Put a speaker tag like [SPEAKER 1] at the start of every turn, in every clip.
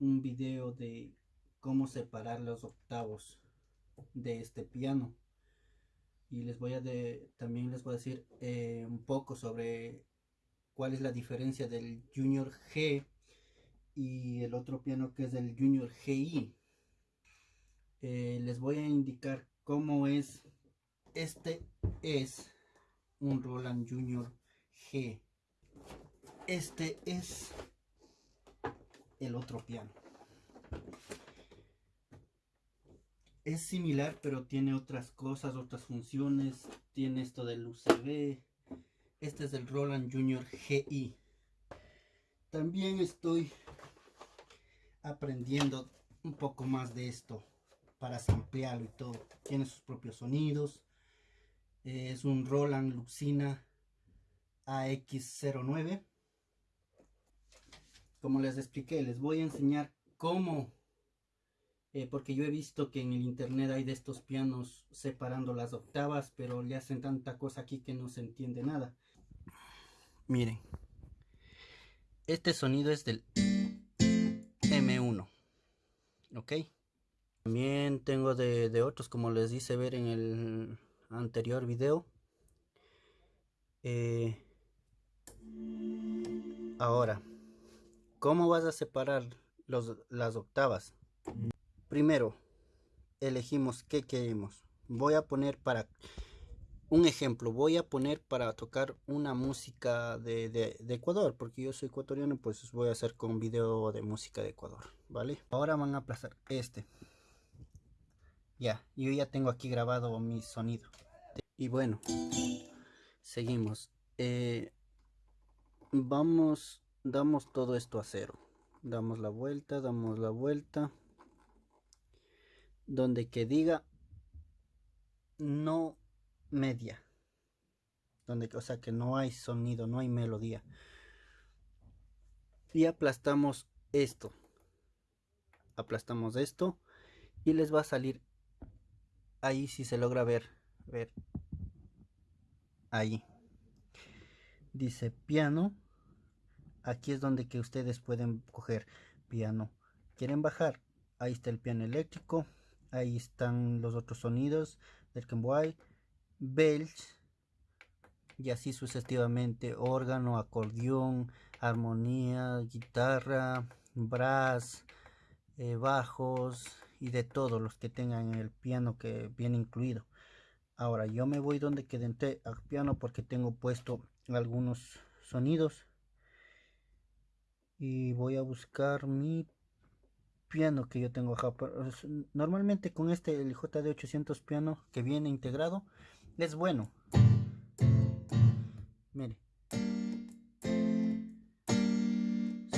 [SPEAKER 1] un video de cómo separar los octavos de este piano. Y les voy a de, también les voy a decir eh, un poco sobre cuál es la diferencia del Junior G y el otro piano que es el Junior GI eh, les voy a indicar cómo es este es un Roland Junior G. Este es el otro piano. Es similar pero tiene otras cosas otras funciones. Tiene esto del UCB este es el Roland Junior GI también estoy aprendiendo un poco más de esto para samplearlo y todo. Tiene sus propios sonidos. Es un Roland Luxina AX09 como les expliqué les voy a enseñar cómo. Eh, porque yo he visto que en el internet hay de estos pianos separando las octavas pero le hacen tanta cosa aquí que no se entiende nada. Miren. Este sonido es del M1 ok también tengo de, otros como les hice ver en el anterior video. Eh, ahora, ¿cómo vas a separar los, las octavas? Primero, elegimos qué queremos. Voy a poner para un ejemplo, voy a poner para tocar una música de, de, Ecuador, porque yo soy ecuatoriano, pues voy a hacer con video de música de Ecuador, ¿vale? Ahora van a aplazar este. Ya, yo ya tengo aquí grabado mi sonido. Y bueno, seguimos. Eh, vamos, damos todo esto a cero. Damos la vuelta, damos la vuelta. Donde que diga no media. Donde, o sea que no hay sonido, no hay melodía. Y aplastamos esto. Aplastamos esto. Y les va a salir ahí si se logra ver, ver, ahí. Dice piano, aquí es donde que ustedes pueden coger piano. ¿Quieren bajar? Ahí está el piano eléctrico, ahí están los otros sonidos del Kenway, bells, y así sucesivamente, órgano, acordeón, armonía, guitarra, brass, eh, bajos y de todos los que tengan el piano que viene incluido ahora yo me voy donde que entré al piano porque tengo puesto algunos sonidos y voy a buscar mi piano que yo tengo acá. Normalmente con este el JD 800 piano que viene integrado es bueno. Mire.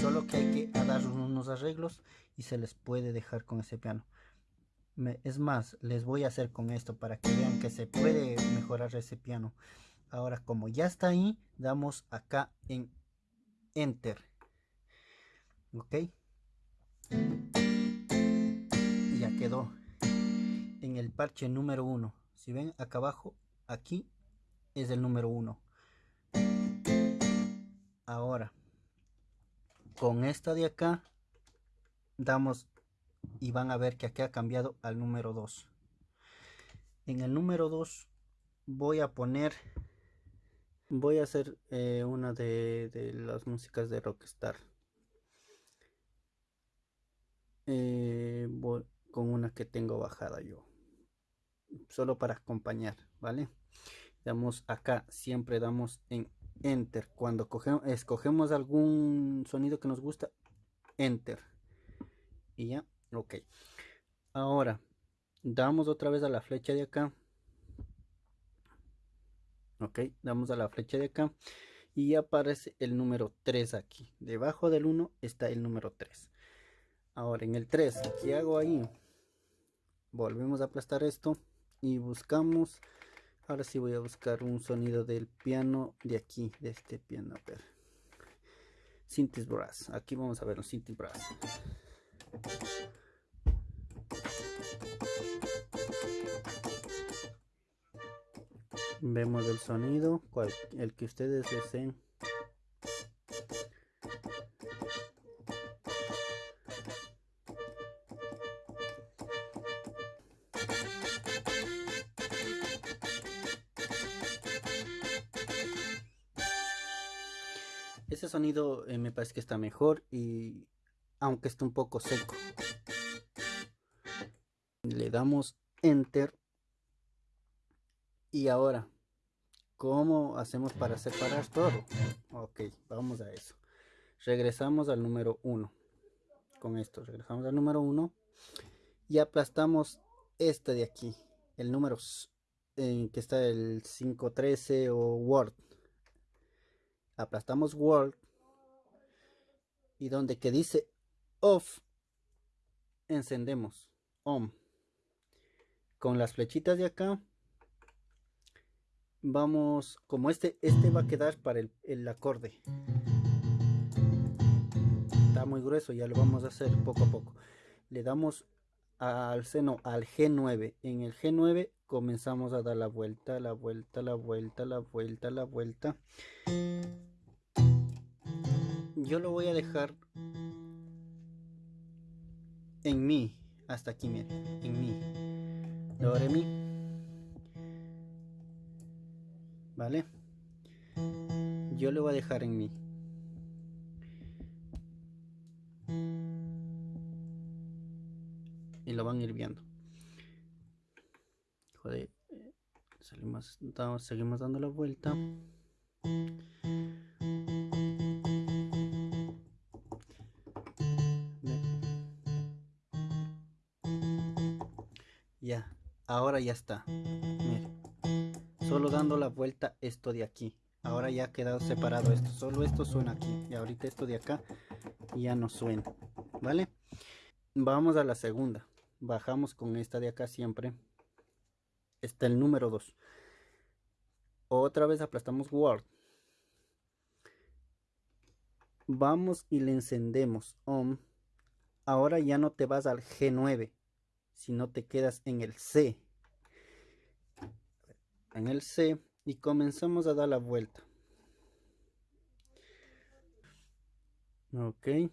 [SPEAKER 1] Solo que hay que dar unos arreglos y se les puede dejar con ese piano. Es más les voy a hacer con esto para que vean que se puede mejorar ese piano. Ahora como ya está ahí damos acá en enter ok. Ya quedó en el parche número uno. Si ven acá abajo aquí es el número uno. Ahora con esta de acá damos y van a ver que aquí ha cambiado al número 2 en el número 2 voy a poner voy a hacer eh, una de, las músicas de Rockstar eh, con una que tengo bajada yo. Solo para acompañar vale damos acá siempre damos en enter. Cuando escogemos algún sonido que nos gusta enter. Y ya ok. Ahora damos otra vez a la flecha de acá. Ok damos a la flecha de acá. Y aparece el número 3 aquí. Debajo del 1 está el número 3 ahora en el 3 ¿qué hago ahí? volvemos a aplastar esto y buscamos. Ahora sí voy a buscar un sonido del piano de aquí de este piano a ver. Brass aquí vamos a ver un Synthes Brass. Vemos el sonido el que ustedes deseen eh, me parece que está mejor y aunque está un poco seco. Le damos enter. Y ahora ¿cómo hacemos para separar todo? ok vamos a eso. Regresamos al número 1 con esto regresamos al número 1 y aplastamos este de aquí el número en que está el 513 o Word. Aplastamos Word y donde que dice off encendemos on con las flechitas de acá vamos como este este va a quedar para el, el acorde. Está muy grueso ya lo vamos a hacer poco a poco. Le damos al seno al G9 en el G9 comenzamos a dar la vuelta la vuelta la vuelta la vuelta la vuelta yo lo voy a dejar en mi hasta aquí miren en mi do re mi vale yo lo voy a dejar en mi y lo van a ir viendo. Joder salimos seguimos dando la vuelta ahora ya está. Solo dando la vuelta esto de aquí. Ahora ya ha quedado separado esto. Solo esto suena aquí. Y ahorita esto de acá ya no suena. ¿Vale? Vamos a la segunda. Bajamos con esta de acá siempre. Está el número 2. Otra vez aplastamos Word. Vamos y le encendemos On. Ahora ya no te vas al G9 si no te quedas en el C. En el C y comenzamos a dar la vuelta. Ok.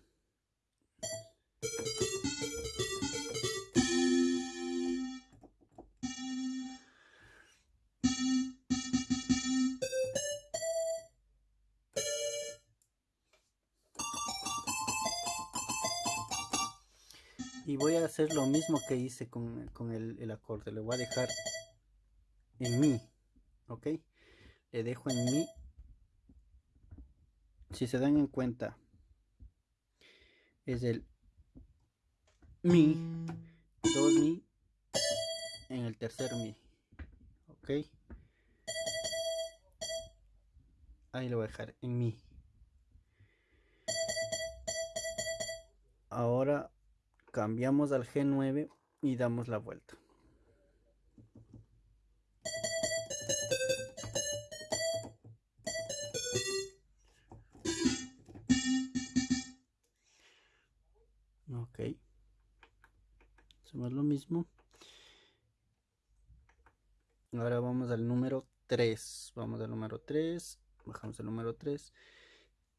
[SPEAKER 1] Y voy a hacer lo mismo que hice con, el, acorde le voy a dejar en mi ok le dejo en mi. Si se dan en cuenta es el mi dos mi en el tercer mi ok ahí lo voy a dejar en mi. Ahora cambiamos al G9 y damos la vuelta. Ok. Hacemos lo mismo. Ahora vamos al número 3. Vamos al número 3. Bajamos el número 3.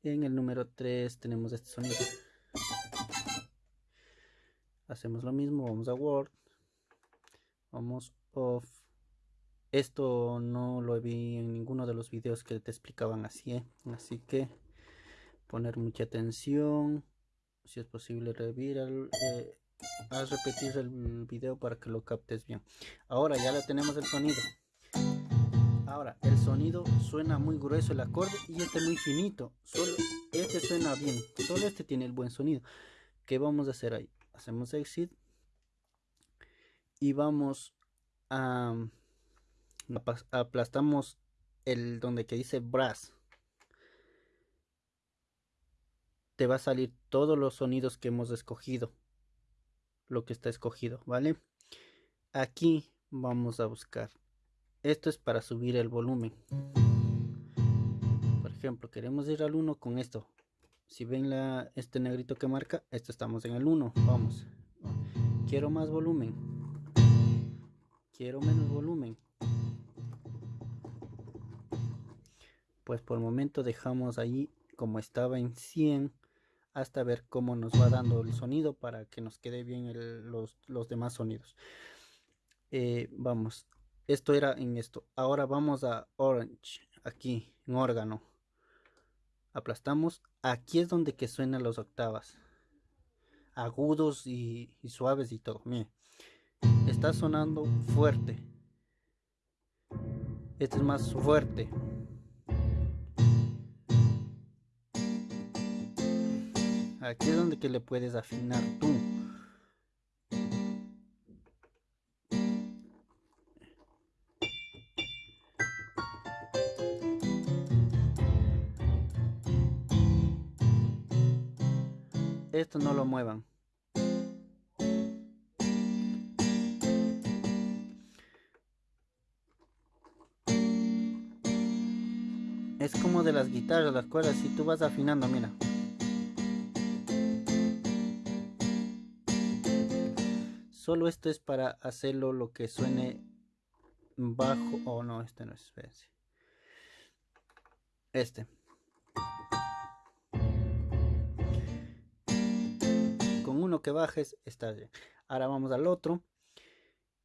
[SPEAKER 1] En el número 3 tenemos este sonido hacemos lo mismo vamos a word vamos off. Esto no lo vi en ninguno de los videos que te explicaban así ¿eh? así que poner mucha atención si es posible revivir eh, repetir el video para que lo captes bien. Ahora ya lo tenemos el sonido. Ahora el sonido suena muy grueso el acorde y este muy finito. Solo este suena bien solo este tiene el buen sonido. ¿qué vamos a hacer ahí? Hacemos exit y vamos a aplastamos el donde que dice brass. Te va a salir todos los sonidos que hemos escogido lo que está escogido vale aquí vamos a buscar. Esto es para subir el volumen. Por ejemplo queremos ir al 1 con esto si ven la, este negrito que marca esto estamos en el 1 vamos. Quiero más volumen. Quiero menos volumen. Pues por el momento dejamos ahí como estaba en 100 hasta ver cómo nos va dando el sonido para que nos quede bien los, los, demás sonidos. Eh, vamos. Esto era en esto. Ahora vamos a orange aquí en órgano aplastamos aquí es donde que suenan las octavas. Agudos y, suaves y todo. Mire, está sonando fuerte. Este es más fuerte. Aquí es donde que le puedes afinar tú no lo muevan. Es como de las guitarras las cuerdas si tú vas afinando mira. Solo esto es para hacerlo lo que suene bajo oh, no este no es este uno que bajes está bien ahora vamos al otro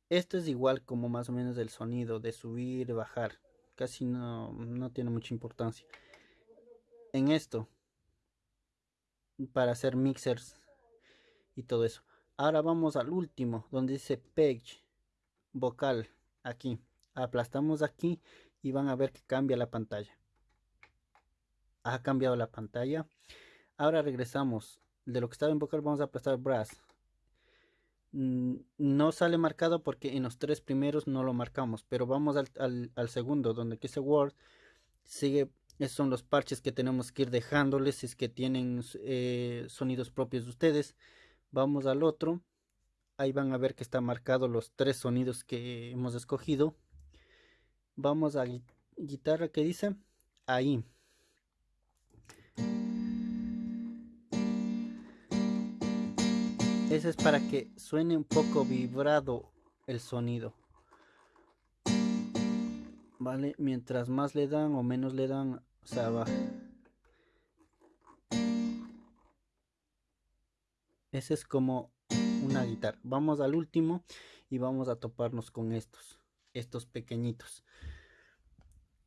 [SPEAKER 1] esto es igual como más o menos el sonido de subir bajar casi no, no tiene mucha importancia en esto para hacer mixers y todo eso Ahora vamos al último, donde dice page, vocal, aquí. Aplastamos aquí y van a ver que cambia la pantalla. Ha cambiado la pantalla. Ahora regresamos. De lo que estaba en vocal vamos a aplastar brass. Mm, no sale marcado porque en los tres primeros no lo marcamos. Pero vamos al, segundo, donde dice word. Sigue, esos son los parches que tenemos que ir dejándoles. Si es que tienen eh, sonidos propios de ustedes vamos al otro ahí van a ver que está marcado los tres sonidos que hemos escogido vamos a guitarra que dice ahí ese es para que suene un poco vibrado el sonido vale mientras más le dan o menos le dan o sea va Ese es como una guitarra. Vamos al último y vamos a toparnos con estos. Estos pequeñitos.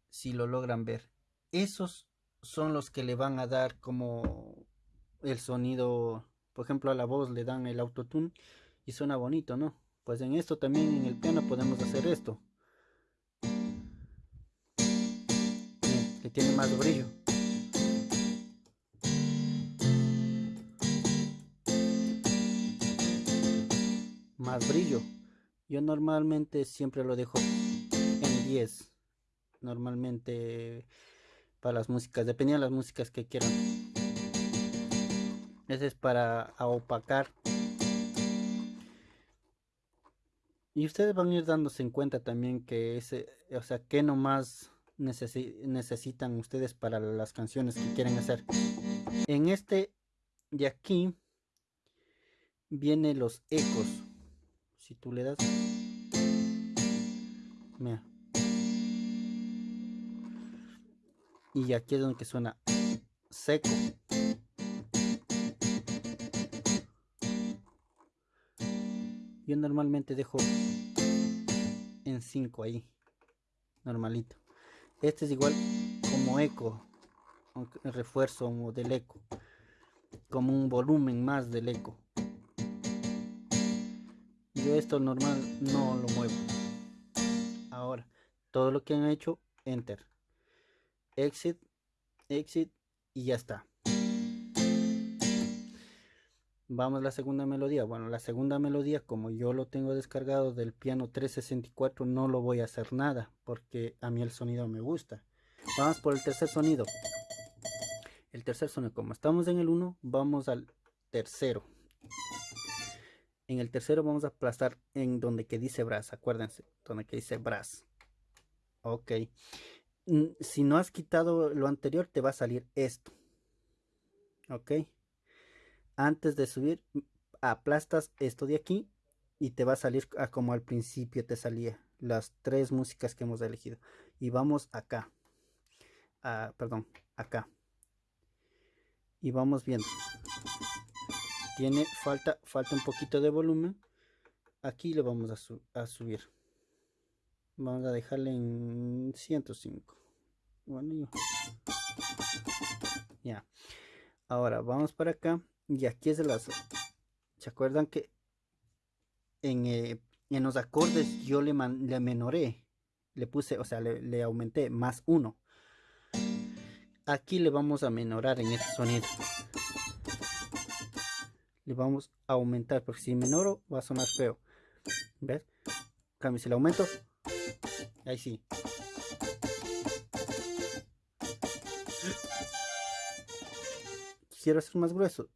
[SPEAKER 1] Si lo logran ver. Esos son los que le van a dar como el sonido. Por ejemplo, a la voz le dan el autotune y suena bonito, ¿no? Pues en esto también en el piano podemos hacer esto. que tiene más brillo. brillo. Yo normalmente siempre lo dejo en 10. Normalmente para las músicas, dependiendo de las músicas que quieran. Ese es para opacar. Y ustedes van a ir dándose en cuenta también que ese, o sea, que nomás necesitan ustedes para las canciones que quieren hacer. En este de aquí vienen los ecos si tú le das mira y aquí es donde suena seco yo normalmente dejo en 5 ahí normalito. Este es igual como eco el refuerzo del eco como un volumen más del eco. Yo esto normal no lo muevo. Ahora todo lo que han hecho enter. Exit exit y ya está vamos a la segunda melodía bueno la segunda melodía como yo lo tengo descargado del piano 364 no lo voy a hacer nada porque a mí el sonido me gusta vamos por el tercer sonido el tercer sonido como estamos en el 1 vamos al tercero en el tercero vamos a aplastar en donde que dice brass, acuérdense, donde que dice brass. Ok. Mm, si no has quitado lo anterior, te va a salir esto. Ok. Antes de subir, aplastas esto de aquí y te va a salir como al principio te salía las tres músicas que hemos elegido. Y vamos acá. Perdón, acá. Y vamos viendo tiene falta falta un poquito de volumen aquí le vamos a, subir vamos a dejarle en 105 bueno ya ahora vamos para acá y aquí es el lazo se acuerdan que en, eh, en los acordes yo le, le menoré le puse o sea le, le aumenté más uno aquí le vamos a menorar en este sonido. Le vamos a aumentar porque si menoro va a sonar feo. ¿ves? cambio si le aumento ahí sí. Quiero hacer más grueso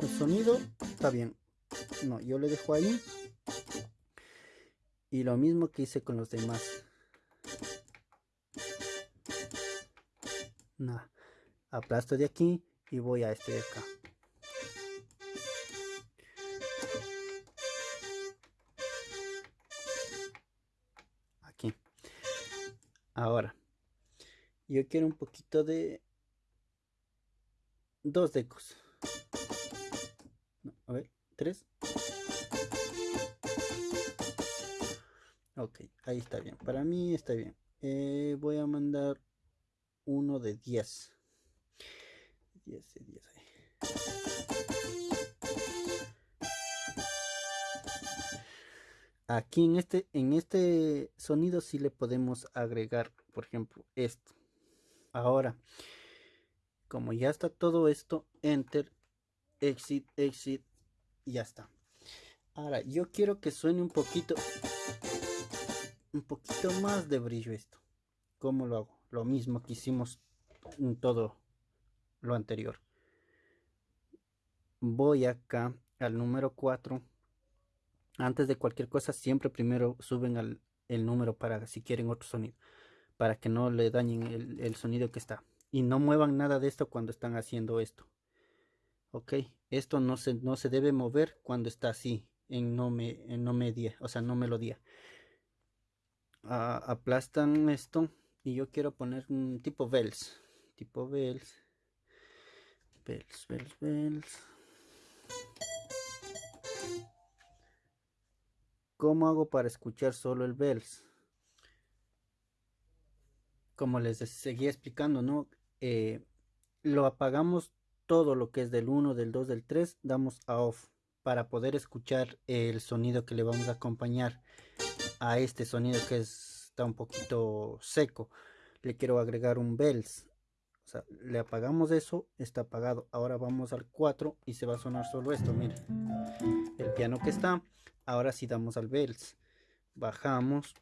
[SPEAKER 1] el sonido está bien. No yo le dejo ahí. Y lo mismo que hice con los demás. Nada aplasto de aquí y voy a este de acá. Aquí. Ahora yo quiero un poquito de dos decos a ver tres ok ahí está bien para mí está bien eh, voy a mandar uno de 10. 10 de 10 ahí. Aquí en este, en este sonido sí le podemos agregar, por ejemplo, esto. Ahora, como ya está todo esto, enter, exit, exit, ya está. Ahora, yo quiero que suene un poquito, un poquito más de brillo esto. ¿Cómo lo hago? lo mismo que hicimos en todo lo anterior. Voy acá al número 4. Antes de cualquier cosa, siempre primero suben al, el número para si quieren otro sonido. Para que no le dañen el, sonido que está. Y no muevan nada de esto cuando están haciendo esto. Ok, esto no se, no se debe mover cuando está así, en no, me, en no media, o sea, no melodía. Ah, aplastan esto y yo quiero poner un tipo bells tipo bells bells bells bells ¿Cómo hago para escuchar solo el bells? Como les seguía explicando, ¿no? Eh, lo apagamos todo lo que es del 1, del 2, del 3, damos a off para poder escuchar el sonido que le vamos a acompañar a este sonido que es está un poquito seco. Le quiero agregar un bells. O sea, le apagamos eso, está apagado. Ahora vamos al 4 y se va a sonar solo esto, mire. El piano que está. Ahora sí damos al bells. Bajamos.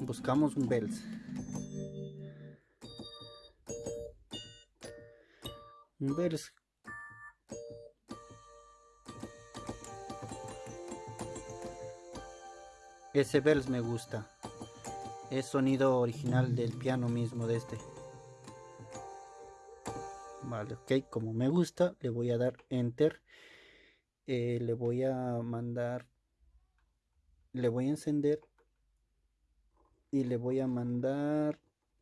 [SPEAKER 1] Buscamos un bells. Un bells Ese bells me gusta. Es sonido original del piano mismo de este. Vale, ok. Como me gusta, le voy a dar enter. Eh, le voy a mandar. Le voy a encender. Y le voy a mandar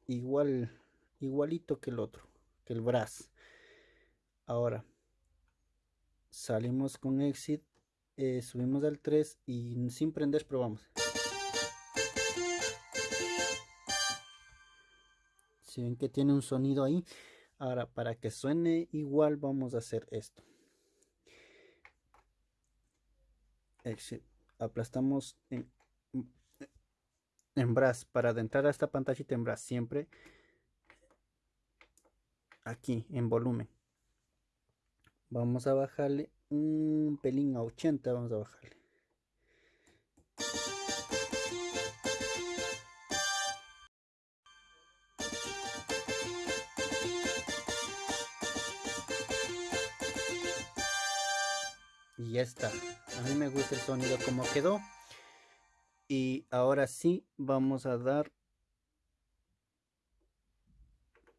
[SPEAKER 1] igual. Igualito que el otro. Que el brass. Ahora. Salimos con exit. Eh, subimos al 3 y sin prender probamos. si ven que tiene un sonido ahí ahora para que suene igual vamos a hacer esto aplastamos en, en brass para adentrar a esta pantallita en brass siempre aquí en volumen vamos a bajarle un pelín a 80 vamos a bajarle. Y ya está. A mí me gusta el sonido como quedó. Y ahora sí vamos a dar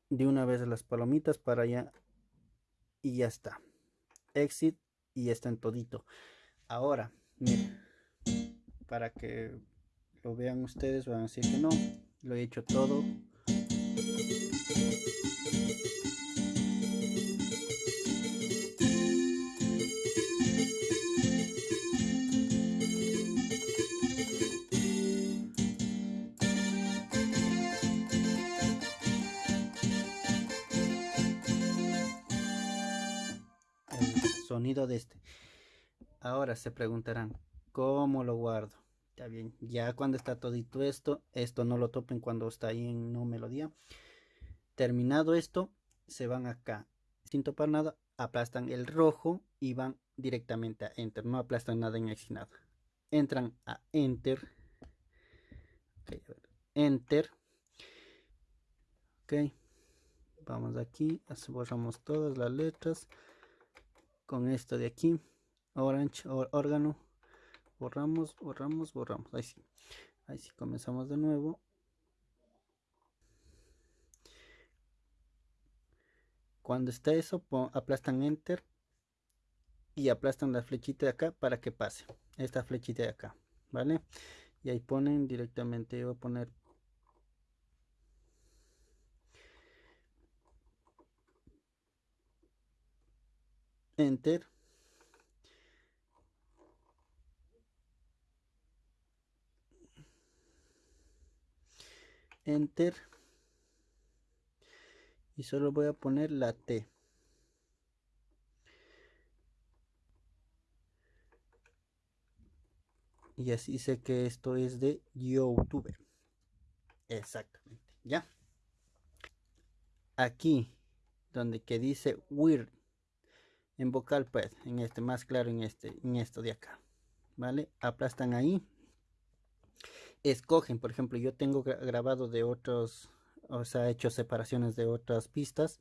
[SPEAKER 1] de una vez las palomitas para allá y ya está exit y está en todito. Ahora miren para que lo vean ustedes van a decir que no lo he hecho todo sonido de este. Ahora se preguntarán, ¿cómo lo guardo? Está bien, ya cuando está todito esto, esto no lo topen cuando está ahí en no melodía. Terminado esto, se van acá, sin topar nada, aplastan el rojo y van directamente a Enter, no aplastan nada en Exit nada. Entran a Enter, Enter, ok, vamos aquí, borramos todas las letras con esto de aquí, Orange, órgano, borramos, borramos, borramos, ahí sí, ahí sí, comenzamos de nuevo. Cuando está eso, aplastan Enter y aplastan la flechita de acá para que pase. Esta flechita de acá, ¿vale? Y ahí ponen directamente, yo voy a poner Enter. Enter. Y solo voy a poner la T. Y así sé que esto es de youtuber. Exactamente. Ya. Aquí donde que dice weird en vocal pad en este más claro en este en esto de acá vale aplastan ahí escogen, por ejemplo, yo tengo grabado de otros, o sea, hecho separaciones de otras pistas,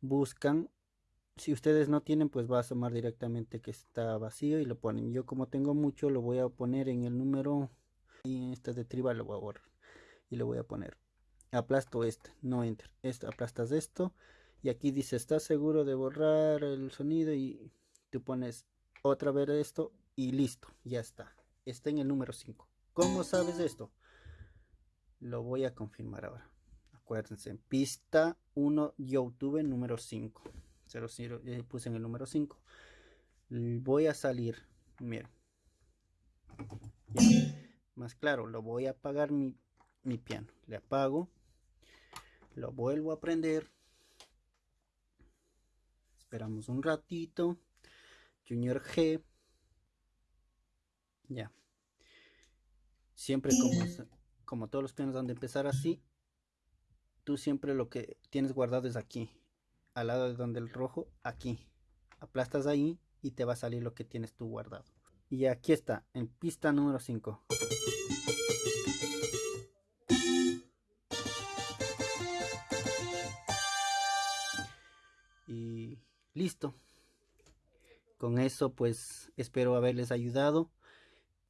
[SPEAKER 1] buscan, si ustedes no tienen, pues va a asomar directamente que está vacío y lo ponen. Yo como tengo mucho, lo voy a poner en el número, y este de tribal lo voy a borrar y lo voy a poner. Aplasto este, no enter, esto, aplastas esto y aquí dice, ¿estás seguro de borrar el sonido? Y tú pones otra vez esto y listo, ya está. Está en el número 5. ¿Cómo sabes esto? Lo voy a confirmar ahora. Acuérdense, pista 1 YouTube número 5. 00, eh, puse en el número 5. Voy a salir. Miren. Más claro, lo voy a apagar mi, mi piano. Le apago. Lo vuelvo a prender. Esperamos un ratito. Junior G. Ya siempre como, como todos los pianos han de empezar así, tú siempre lo que tienes guardado es aquí, al lado de donde el rojo, aquí. Aplastas ahí y te va a salir lo que tienes tú guardado. Y aquí está, en pista número 5. Listo. Con eso pues espero haberles ayudado.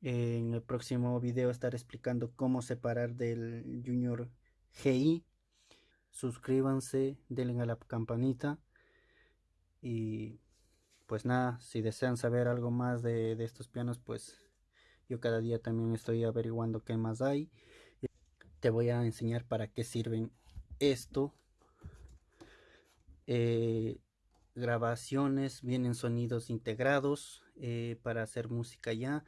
[SPEAKER 1] En el próximo video estaré explicando cómo separar del Junior GI. Suscríbanse, denle a la campanita. Y pues nada, si desean saber algo más de, estos pianos, pues yo cada día también estoy averiguando qué más hay. Te voy a enseñar para qué sirven esto. Eh, grabaciones, vienen sonidos integrados eh, para hacer música ya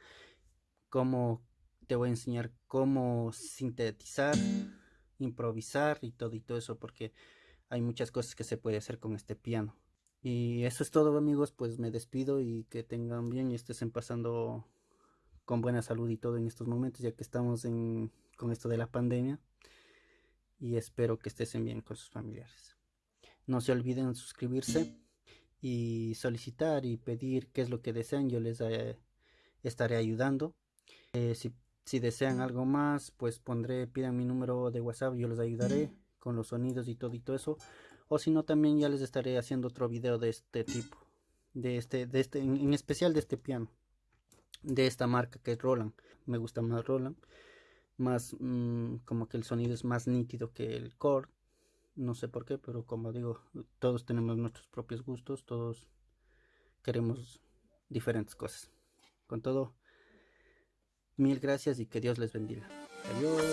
[SPEAKER 1] cómo te voy a enseñar cómo sintetizar, improvisar y todo y todo eso porque hay muchas cosas que se puede hacer con este piano. Y eso es todo amigos, pues me despido y que tengan bien y estén pasando con buena salud y todo en estos momentos ya que estamos en, con esto de la pandemia y espero que estén bien con sus familiares. No se olviden suscribirse y solicitar y pedir qué es lo que desean, yo les eh, estaré ayudando. Eh, si, desean algo más, pues pondré, pidan mi número de WhatsApp, yo les ayudaré con los sonidos y todo y todo eso. O si no, también ya les estaré haciendo otro video de este tipo, de este, de este, en, especial de este piano, de esta marca que es Roland. Me gusta más Roland, más mm, como que el sonido es más nítido que el Core. No sé por qué, pero como digo, todos tenemos nuestros propios gustos, todos queremos diferentes cosas. Con todo, mil gracias y que Dios les bendiga. Adiós.